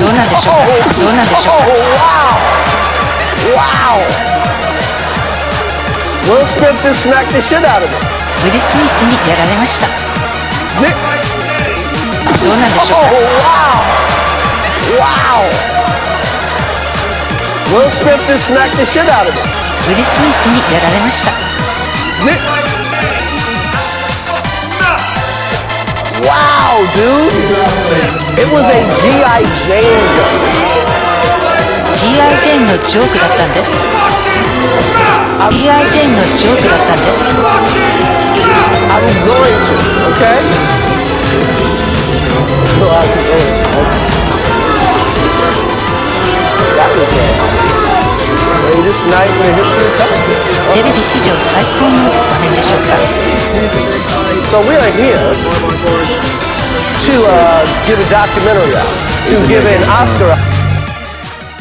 どうなんでしょうかどうなんでしょうか Oh! Will Smith just smacked the shit out of him. ウィル・スミスにやられましたどうなんでしょう Oh, か wow! Wow! Him. ウィル・スミスにやられました Wow, dude! It was a G.I. Jane joke. G.I. Jane のジョークだったんです G.I. Jane のジョークだったんです I'm going to, okay? So I'm going to. That was it. greatest night in history of television. テレビ史上最高の場面でしょうか So we are here to uh, give a documentary out, to give an Oscar.